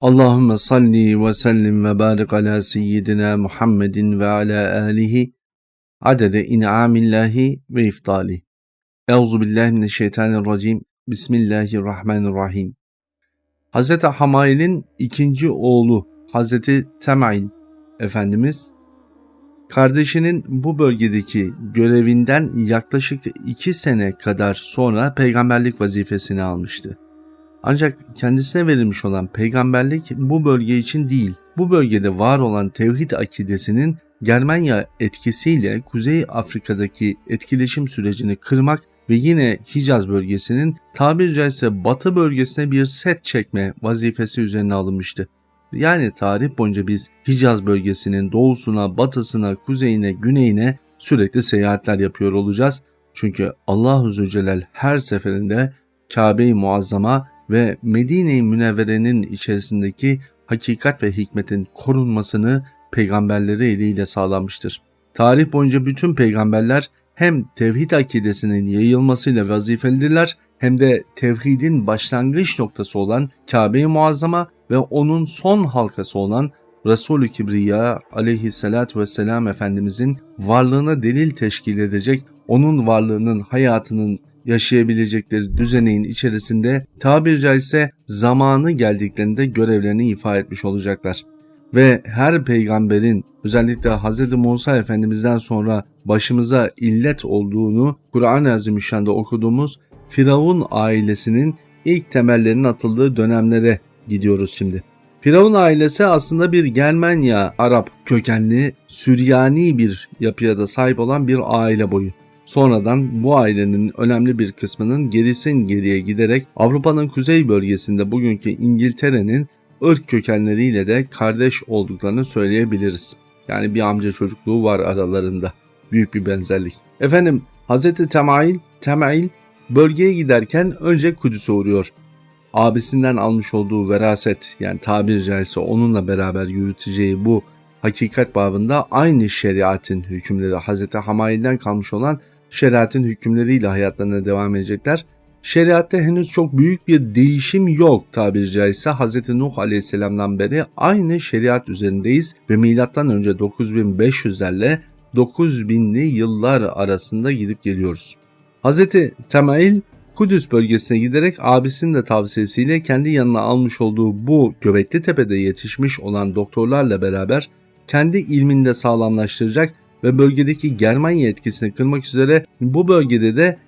Allahümme salli ve sellim ve barik ala seyyidina Muhammedin ve ala alihi adede in'amillahi ve iftali. Euzu billahi mineşşeytanirracim. Bismillahirrahmanirrahim. Hz. Hamail'in ikinci oğlu Hz. Temail Efendimiz kardeşinin bu bölgedeki görevinden yaklaşık iki sene kadar sonra peygamberlik vazifesini almıştı. Ancak kendisine verilmiş olan peygamberlik bu bölge için değil, bu bölgede var olan tevhid akidesinin Germanya etkisiyle Kuzey Afrika'daki etkileşim sürecini kırmak ve yine Hicaz bölgesinin tabiri caizse batı bölgesine bir set çekme vazifesi üzerine alınmıştı. Yani tarih boyunca biz Hicaz bölgesinin doğusuna, batısına, kuzeyine, güneyine sürekli seyahatler yapıyor olacağız. Çünkü Allah Zülcelal her seferinde Kabe-i Muazzama ve Medine-i Münevvere'nin içerisindeki hakikat ve hikmetin korunmasını peygamberleri eliyle sağlamıştır. Tarih boyunca bütün peygamberler hem tevhid akidesinin yayılmasıyla vazifelidirler hem de tevhidin başlangıç noktası olan Kabe-i Muazzama ve onun son halkası olan Resulü Kibriya aleyhissalatü vesselam Efendimizin varlığına delil teşkil edecek, onun varlığının hayatının yaşayabilecekleri düzeneğin içerisinde tabiri caizse zamanı geldiklerinde görevlerini ifa etmiş olacaklar. Ve her peygamberin özellikle Hz. Musa Efendimiz'den sonra başımıza illet olduğunu Kur'an-ı Azimüşşan'da okuduğumuz Firavun ailesinin ilk temellerinin atıldığı dönemlere gidiyoruz şimdi. Firavun ailesi aslında bir Germanya Arap kökenli Süryani bir yapıya da sahip olan bir aile boyu. Sonradan bu ailenin önemli bir kısmının gerisin geriye giderek Avrupa'nın kuzey bölgesinde bugünkü İngiltere'nin ırk kökenleriyle de kardeş olduklarını söyleyebiliriz. Yani bir amca çocukluğu var aralarında. Büyük bir benzerlik. Efendim Hz. Temail, Temail bölgeye giderken önce Kudüs'e uğruyor. Abisinden almış olduğu veraset yani tabiri caizse onunla beraber yürüteceği bu hakikat babında aynı şeriatin hükümleri Hz. Hamail'den kalmış olan şeriatın hükümleriyle hayatlarına devam edecekler. Şeriatta henüz çok büyük bir değişim yok tabiri caizse Hz. Nuh aleyhisselamdan beri aynı şeriat üzerindeyiz ve milattan önce 9500'lerle 9000'li yıllar arasında gidip geliyoruz. Hz. Temail Kudüs bölgesine giderek abisinin de tavsiyesiyle kendi yanına almış olduğu bu Göbekli Tepe'de yetişmiş olan doktorlarla beraber kendi ilminde sağlamlaştıracak ve bölgedeki Germanya etkisini kırmak üzere bu bölgede de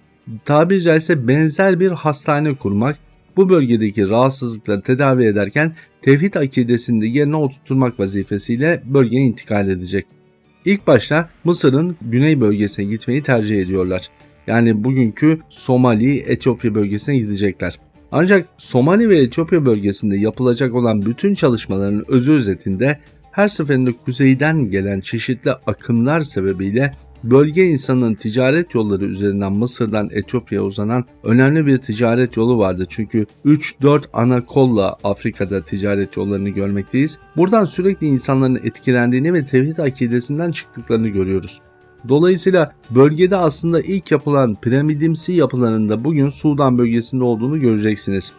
tabiri caizse benzer bir hastane kurmak, bu bölgedeki rahatsızlıkları tedavi ederken tevhid akidesini de yerine oturtmak vazifesiyle bölgeye intikal edecek. İlk başta Mısır'ın güney bölgesine gitmeyi tercih ediyorlar. Yani bugünkü Somali, Etiyopya bölgesine gidecekler. Ancak Somali ve Etiyopya bölgesinde yapılacak olan bütün çalışmaların özü özetinde her seferinde kuzeyden gelen çeşitli akımlar sebebiyle bölge insanın ticaret yolları üzerinden Mısır'dan Etiyopya'ya uzanan önemli bir ticaret yolu vardı. Çünkü 3-4 ana kolla Afrika'da ticaret yollarını görmekteyiz. Buradan sürekli insanların etkilendiğini ve tevhid akidesinden çıktıklarını görüyoruz. Dolayısıyla bölgede aslında ilk yapılan piramidimsi yapılarında bugün Sudan bölgesinde olduğunu göreceksiniz.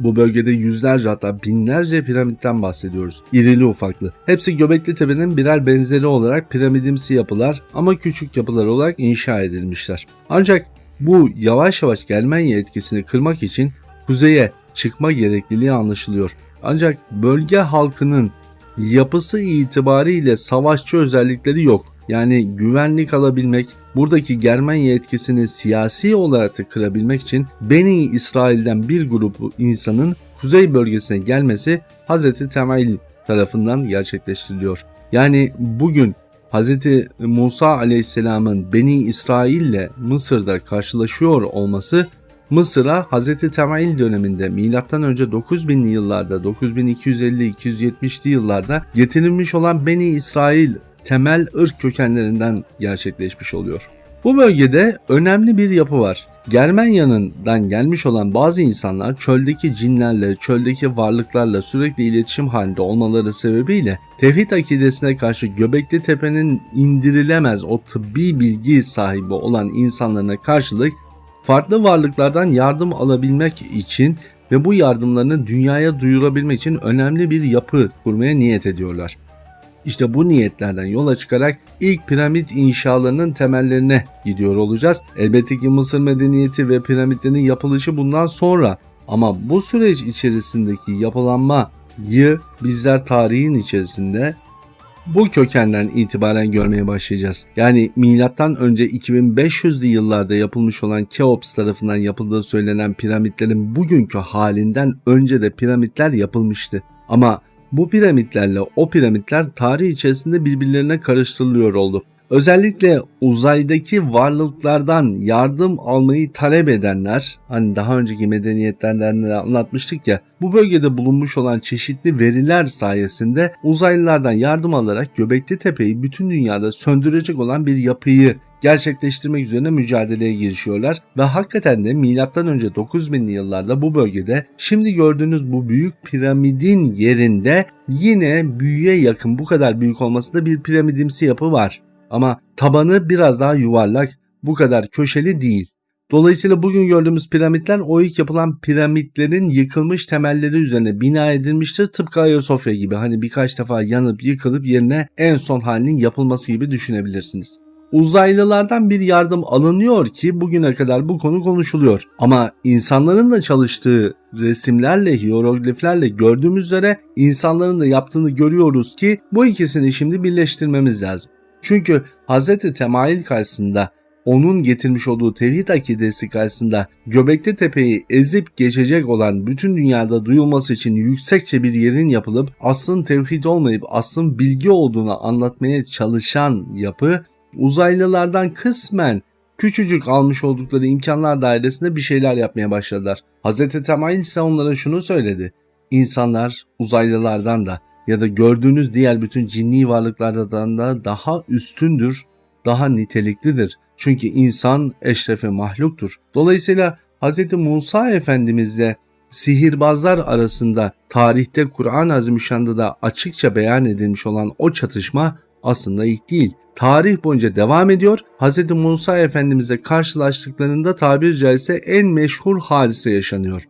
Bu bölgede yüzlerce hatta binlerce piramitten bahsediyoruz. İrili ufaklı. Hepsi Göbekli Tepe'nin birer benzeri olarak piramidimsi yapılar ama küçük yapılar olarak inşa edilmişler. Ancak bu yavaş yavaş Germanya etkisini kırmak için kuzeye çıkma gerekliliği anlaşılıyor. Ancak bölge halkının yapısı itibariyle savaşçı özellikleri yok. Yani güvenlik alabilmek, buradaki Germanya etkisini siyasi olarak da kırabilmek için Beni İsrail'den bir grup insanın kuzey bölgesine gelmesi Hz. Temayl tarafından gerçekleştiriliyor. Yani bugün Hz. Musa aleyhisselamın Beni İsrail ile Mısır'da karşılaşıyor olması Mısır'a Hz. Temayl döneminde M.Ö. 9000'li yıllarda 9250-270'li yıllarda getirilmiş olan Beni İsrail temel ırk kökenlerinden gerçekleşmiş oluyor. Bu bölgede önemli bir yapı var. Germanya'ndan gelmiş olan bazı insanlar çöldeki cinlerle, çöldeki varlıklarla sürekli iletişim halinde olmaları sebebiyle tevhid akidesine karşı Göbekli Tepe'nin indirilemez o tıbbi bilgi sahibi olan insanlarına karşılık farklı varlıklardan yardım alabilmek için ve bu yardımlarını dünyaya duyurabilmek için önemli bir yapı kurmaya niyet ediyorlar. İşte bu niyetlerden yola çıkarak ilk piramit inşalarının temellerine gidiyor olacağız. Elbette ki Mısır medeniyeti ve piramitlerin yapılışı bundan sonra ama bu süreç içerisindeki yapılanmayı bizler tarihin içerisinde bu kökenden itibaren görmeye başlayacağız. Yani milattan önce 2500'lü yıllarda yapılmış olan Keops tarafından yapıldığı söylenen piramitlerin bugünkü halinden önce de piramitler yapılmıştı. Ama bu piramitlerle o piramitler tarih içerisinde birbirlerine karıştırılıyor oldu. Özellikle uzaydaki varlıklardan yardım almayı talep edenler, hani daha önceki medeniyetlerden de anlatmıştık ya, bu bölgede bulunmuş olan çeşitli veriler sayesinde uzaylılardan yardım alarak Göbekli Tepe'yi bütün dünyada söndürecek olan bir yapıyı gerçekleştirmek üzerine mücadeleye girişiyorlar ve hakikaten de milattan önce 9000'li yıllarda bu bölgede şimdi gördüğünüz bu büyük piramidin yerinde yine büyüye yakın bu kadar büyük olmasında bir piramidimsi yapı var. Ama tabanı biraz daha yuvarlak, bu kadar köşeli değil. Dolayısıyla bugün gördüğümüz piramitler o ilk yapılan piramitlerin yıkılmış temelleri üzerine bina edilmiştir. Tıpkı Ayasofya gibi hani birkaç defa yanıp yıkılıp yerine en son halinin yapılması gibi düşünebilirsiniz. Uzaylılardan bir yardım alınıyor ki bugüne kadar bu konu konuşuluyor. Ama insanların da çalıştığı resimlerle, hierogliflerle gördüğümüz üzere insanların da yaptığını görüyoruz ki bu ikisini şimdi birleştirmemiz lazım. Çünkü Hz. Temayil karşısında onun getirmiş olduğu tevhid akidesi karşısında Göbekli Tepe'yi ezip geçecek olan bütün dünyada duyulması için yüksekçe bir yerin yapılıp aslın tevhid olmayıp aslın bilgi olduğunu anlatmaya çalışan yapı uzaylılardan kısmen küçücük almış oldukları imkanlar dairesinde bir şeyler yapmaya başladılar. Hz. Temayil ise onlara şunu söyledi. İnsanlar uzaylılardan da ya da gördüğünüz diğer bütün cinni varlıklardan da daha üstündür, daha niteliklidir. Çünkü insan eşrefi mahluktur. Dolayısıyla Hz. Musa Efendimizle sihirbazlar arasında tarihte Kur'an-ı Azimüşşan'da da açıkça beyan edilmiş olan o çatışma aslında ilk değil. Tarih boyunca devam ediyor. Hz. Musa Efendimizle karşılaştıklarında tabir caizse en meşhur hadise yaşanıyor.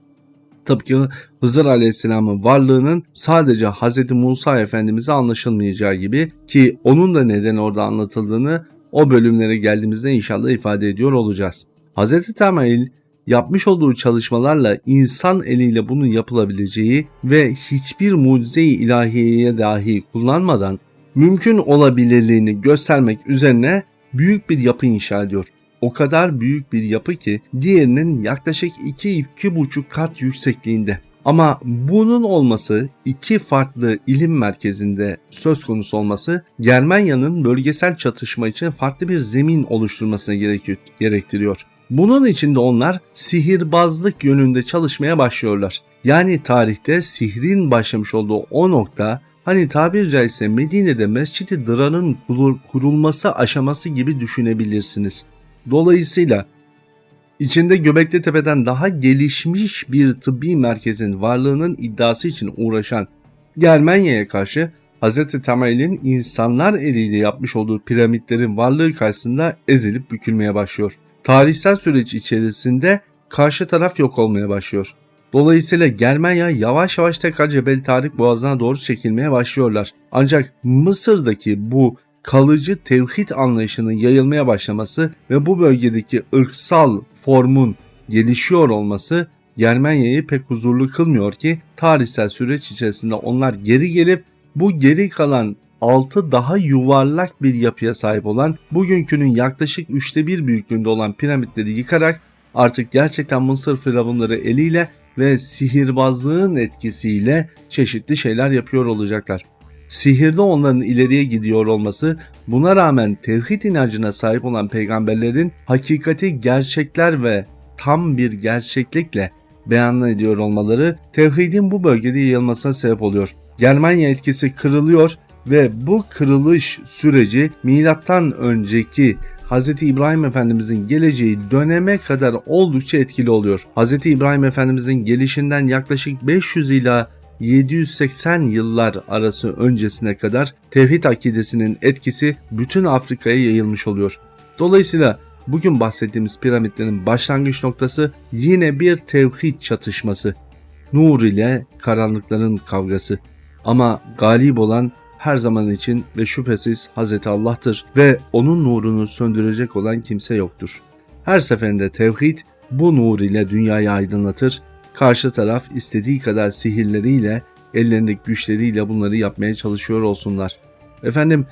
Tıpkı Hızır Aleyhisselam'ın varlığının sadece Hz. Musa Efendimiz'e anlaşılmayacağı gibi ki onun da neden orada anlatıldığını o bölümlere geldiğimizde inşallah ifade ediyor olacağız. Hz. Temail yapmış olduğu çalışmalarla insan eliyle bunun yapılabileceği ve hiçbir mucize-i ilahiyeye dahi kullanmadan mümkün olabilirliğini göstermek üzerine büyük bir yapı inşa ediyor o kadar büyük bir yapı ki diğerinin yaklaşık 2-2,5 kat yüksekliğinde. Ama bunun olması iki farklı ilim merkezinde söz konusu olması Germanya'nın bölgesel çatışma için farklı bir zemin oluşturmasına gerektiriyor. Bunun için de onlar sihirbazlık yönünde çalışmaya başlıyorlar. Yani tarihte sihrin başlamış olduğu o nokta hani tabir caizse Medine'de Mescid-i Dırar'ın kurulması aşaması gibi düşünebilirsiniz. Dolayısıyla içinde Göbekli Tepe'den daha gelişmiş bir tıbbi merkezin varlığının iddiası için uğraşan Germanya'ya karşı Hz. Temel'in insanlar eliyle yapmış olduğu piramitlerin varlığı karşısında ezilip bükülmeye başlıyor. Tarihsel süreç içerisinde karşı taraf yok olmaya başlıyor. Dolayısıyla Germanya yavaş yavaş tekrar Cebel Tarık Boğazı'na doğru çekilmeye başlıyorlar. Ancak Mısır'daki bu kalıcı tevhid anlayışının yayılmaya başlaması ve bu bölgedeki ırksal formun gelişiyor olması Germanya'yı pek huzurlu kılmıyor ki tarihsel süreç içerisinde onlar geri gelip bu geri kalan altı daha yuvarlak bir yapıya sahip olan bugünkünün yaklaşık üçte bir büyüklüğünde olan piramitleri yıkarak artık gerçekten Mısır firavunları eliyle ve sihirbazlığın etkisiyle çeşitli şeyler yapıyor olacaklar sihirde onların ileriye gidiyor olması, buna rağmen tevhid inancına sahip olan peygamberlerin hakikati gerçekler ve tam bir gerçeklikle beyan ediyor olmaları tevhidin bu bölgede yayılmasına sebep oluyor. Germanya etkisi kırılıyor ve bu kırılış süreci milattan önceki Hz. İbrahim Efendimizin geleceği döneme kadar oldukça etkili oluyor. Hz. İbrahim Efendimizin gelişinden yaklaşık 500 ila 780 yıllar arası öncesine kadar tevhid akidesinin etkisi bütün Afrika'ya yayılmış oluyor. Dolayısıyla bugün bahsettiğimiz piramitlerin başlangıç noktası yine bir tevhid çatışması. nur ile karanlıkların kavgası. Ama galip olan her zaman için ve şüphesiz Hazreti Allah'tır ve onun nurunu söndürecek olan kimse yoktur. Her seferinde tevhid bu nur ile dünyayı aydınlatır, karşı taraf istediği kadar sihirleriyle, ellerindeki güçleriyle bunları yapmaya çalışıyor olsunlar. Efendim,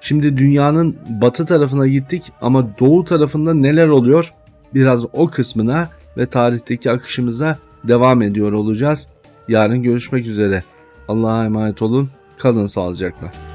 şimdi dünyanın batı tarafına gittik ama doğu tarafında neler oluyor? Biraz o kısmına ve tarihteki akışımıza devam ediyor olacağız. Yarın görüşmek üzere. Allah'a emanet olun. Kalın sağlıcakla.